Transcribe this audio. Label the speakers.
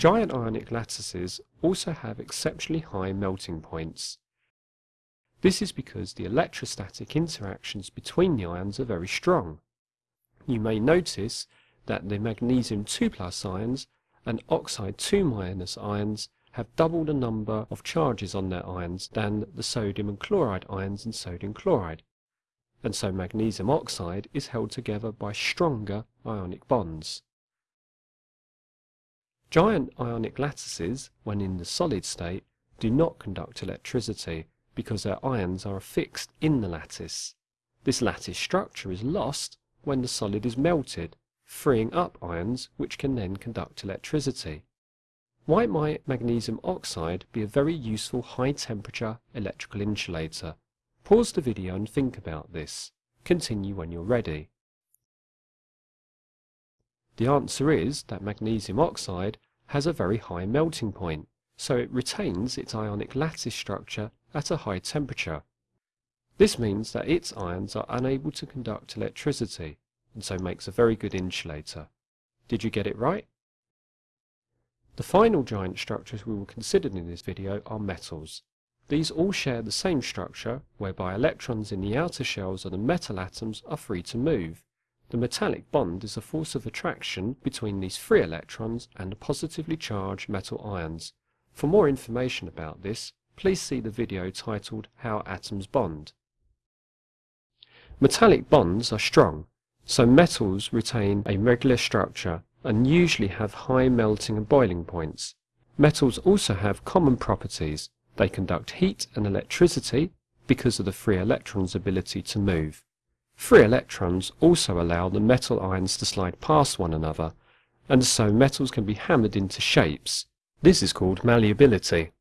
Speaker 1: Giant ionic lattices also have exceptionally high melting points. This is because the electrostatic interactions between the ions are very strong. You may notice that the magnesium 2 plus ions and oxide 2 minus ions have double the number of charges on their ions than the sodium and chloride ions in sodium chloride, and so magnesium oxide is held together by stronger ionic bonds. Giant ionic lattices, when in the solid state, do not conduct electricity because their ions are affixed in the lattice. This lattice structure is lost when the solid is melted, freeing up ions which can then conduct electricity. Why might magnesium oxide be a very useful high temperature electrical insulator? Pause the video and think about this. Continue when you're ready. The answer is that magnesium oxide has a very high melting point, so it retains its ionic lattice structure at a high temperature. This means that its ions are unable to conduct electricity, and so makes a very good insulator. Did you get it right? The final giant structures we will consider in this video are metals. These all share the same structure, whereby electrons in the outer shells of the metal atoms are free to move, the metallic bond is a force of attraction between these free electrons and the positively charged metal ions. For more information about this, please see the video titled How Atoms Bond. Metallic bonds are strong, so metals retain a regular structure and usually have high melting and boiling points. Metals also have common properties. They conduct heat and electricity because of the free electron's ability to move. Free electrons also allow the metal ions to slide past one another, and so metals can be hammered into shapes. This is called malleability.